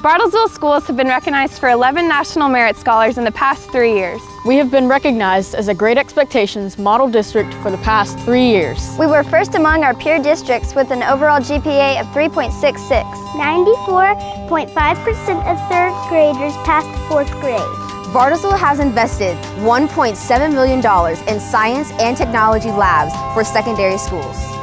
Bartlesville schools have been recognized for 11 National Merit Scholars in the past three years. We have been recognized as a Great Expectations Model District for the past three years. We were first among our peer districts with an overall GPA of 3.66. 94.5% of third graders passed fourth grade. Bartlesville has invested $1.7 million in science and technology labs for secondary schools.